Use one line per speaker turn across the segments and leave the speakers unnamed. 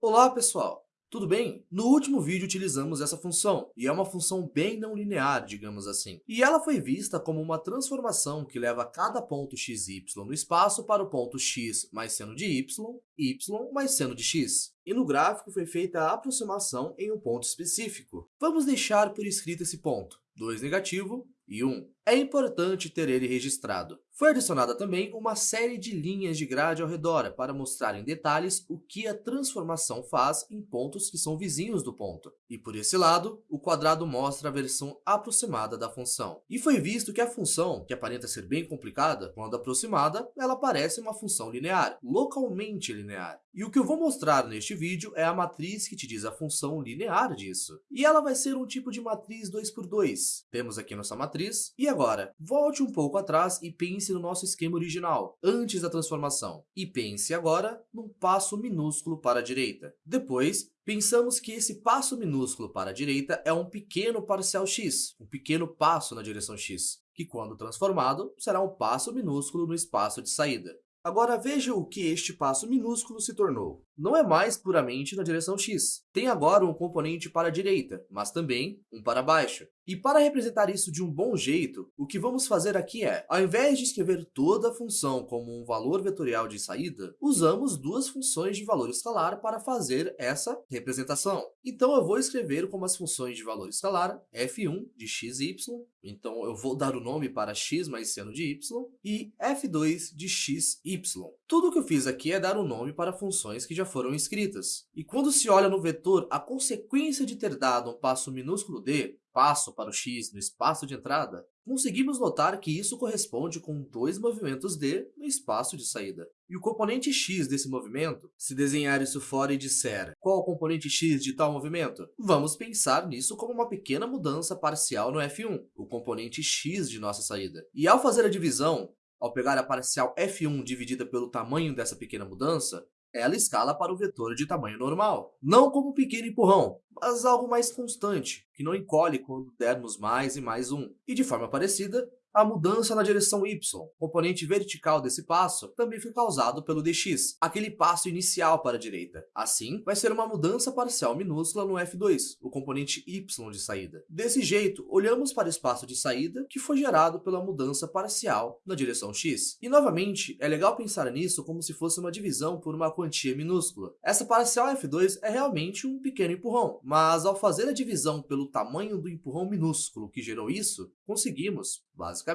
Olá pessoal, tudo bem? No último vídeo utilizamos essa função, e é uma função bem não linear, digamos assim. E ela foi vista como uma transformação que leva cada ponto x y no espaço para o ponto x mais seno de y, y mais seno de x. E no gráfico foi feita a aproximação em um ponto específico. Vamos deixar por escrito esse ponto, 2 negativo e 1. É importante ter ele registrado. Foi adicionada também uma série de linhas de grade ao redor para mostrar em detalhes o que a transformação faz em pontos que são vizinhos do ponto. E por esse lado, o quadrado mostra a versão aproximada da função. E foi visto que a função, que aparenta ser bem complicada, quando aproximada, ela parece uma função linear, localmente linear. E o que eu vou mostrar neste vídeo é a matriz que te diz a função linear disso. E ela vai ser um tipo de matriz 2 por 2. Temos aqui nossa matriz. E agora, volte um pouco atrás e pense no nosso esquema original, antes da transformação, e pense agora num passo minúsculo para a direita. Depois, pensamos que esse passo minúsculo para a direita é um pequeno parcial x, um pequeno passo na direção x, que quando transformado, será um passo minúsculo no espaço de saída. Agora veja o que este passo minúsculo se tornou. Não é mais puramente na direção x. Tem agora um componente para a direita, mas também um para baixo. E para representar isso de um bom jeito, o que vamos fazer aqui é, ao invés de escrever toda a função como um valor vetorial de saída, usamos duas funções de valor escalar para fazer essa representação. Então eu vou escrever como as funções de valor escalar f1 de x e y, então eu vou dar o nome para x mais seno de y, e f2 de x, y. Tudo o que eu fiz aqui é dar um nome para funções que já foram escritas. E quando se olha no vetor, a consequência de ter dado um passo minúsculo d passo para o x no espaço de entrada, conseguimos notar que isso corresponde com dois movimentos d no espaço de saída. E o componente x desse movimento, se desenhar isso fora e disser qual o componente x de tal movimento, vamos pensar nisso como uma pequena mudança parcial no f1, o componente x de nossa saída. E ao fazer a divisão, ao pegar a parcial f1 dividida pelo tamanho dessa pequena mudança, ela escala para o vetor de tamanho normal, não como um pequeno empurrão, mas algo mais constante, que não encolhe quando dermos mais e mais um. E de forma parecida, a mudança na direção y, componente vertical desse passo, também foi causado pelo dx, aquele passo inicial para a direita. Assim, vai ser uma mudança parcial minúscula no f2, o componente y de saída. Desse jeito, olhamos para o espaço de saída que foi gerado pela mudança parcial na direção x. E novamente, é legal pensar nisso como se fosse uma divisão por uma quantia minúscula. Essa parcial f2 é realmente um pequeno empurrão, mas ao fazer a divisão pelo tamanho do empurrão minúsculo que gerou isso, conseguimos, basicamente,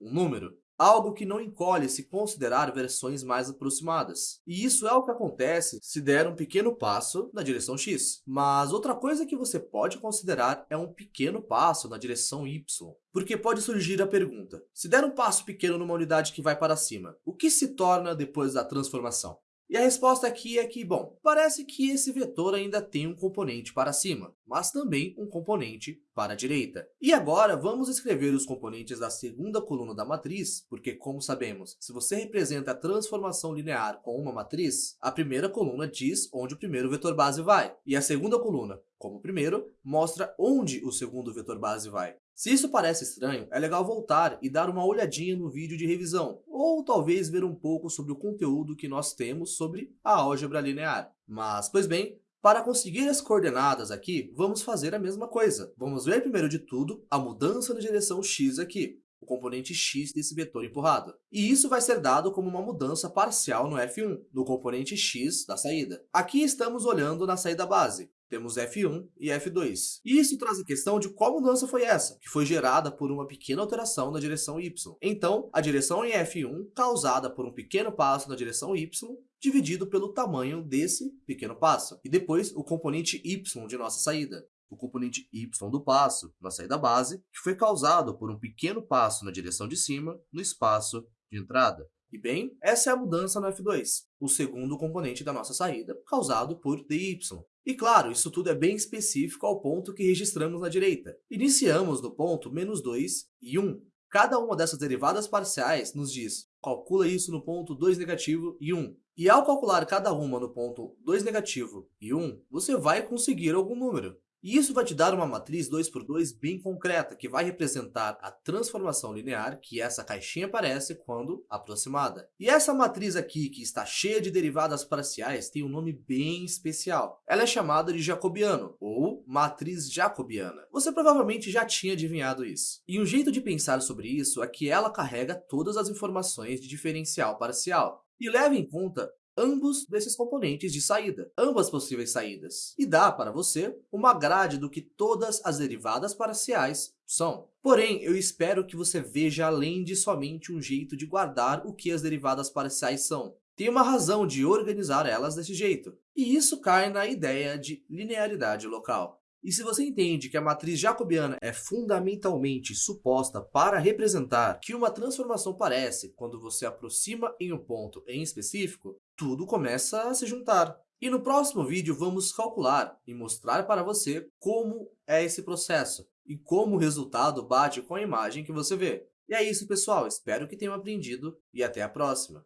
um número. Algo que não encolhe se considerar versões mais aproximadas. E isso é o que acontece se der um pequeno passo na direção x. Mas outra coisa que você pode considerar é um pequeno passo na direção y. Porque pode surgir a pergunta, se der um passo pequeno numa unidade que vai para cima, o que se torna depois da transformação? E a resposta aqui é que, bom, parece que esse vetor ainda tem um componente para cima, mas também um componente para a direita. E agora vamos escrever os componentes da segunda coluna da matriz, porque como sabemos, se você representa a transformação linear com uma matriz, a primeira coluna diz onde o primeiro vetor base vai, e a segunda coluna, como o primeiro, mostra onde o segundo vetor base vai. Se isso parece estranho, é legal voltar e dar uma olhadinha no vídeo de revisão, ou talvez ver um pouco sobre o conteúdo que nós temos sobre a álgebra linear. Mas, pois bem, para conseguir as coordenadas aqui, vamos fazer a mesma coisa. Vamos ver primeiro de tudo a mudança na direção x aqui, o componente x desse vetor empurrado. E isso vai ser dado como uma mudança parcial no f1, no componente x da saída. Aqui estamos olhando na saída base, temos F1 e F2. E isso traz a questão de qual mudança foi essa, que foi gerada por uma pequena alteração na direção y. Então, a direção em F1, causada por um pequeno passo na direção y, dividido pelo tamanho desse pequeno passo. E depois, o componente y de nossa saída. O componente y do passo, na saída base, que foi causado por um pequeno passo na direção de cima, no espaço de entrada. E bem, essa é a mudança no F2, o segundo componente da nossa saída, causado por dy. E claro, isso tudo é bem específico ao ponto que registramos na direita. Iniciamos no ponto menos 2 e 1. Cada uma dessas derivadas parciais nos diz, calcula isso no ponto 2 negativo e 1. E ao calcular cada uma no ponto 2 negativo e 1, você vai conseguir algum número. E isso vai te dar uma matriz 2 por 2 bem concreta, que vai representar a transformação linear que essa caixinha aparece quando aproximada. E essa matriz aqui, que está cheia de derivadas parciais, tem um nome bem especial. Ela é chamada de jacobiano, ou matriz jacobiana. Você provavelmente já tinha adivinhado isso. E um jeito de pensar sobre isso é que ela carrega todas as informações de diferencial parcial. E leva em conta ambos desses componentes de saída, ambas possíveis saídas, e dá para você uma grade do que todas as derivadas parciais são. Porém, eu espero que você veja além de somente um jeito de guardar o que as derivadas parciais são. Tem uma razão de organizar elas desse jeito, e isso cai na ideia de linearidade local. E se você entende que a matriz jacobiana é fundamentalmente suposta para representar que uma transformação parece quando você aproxima em um ponto em específico, tudo começa a se juntar. E no próximo vídeo vamos calcular e mostrar para você como é esse processo e como o resultado bate com a imagem que você vê. E é isso, pessoal. Espero que tenham aprendido e até a próxima.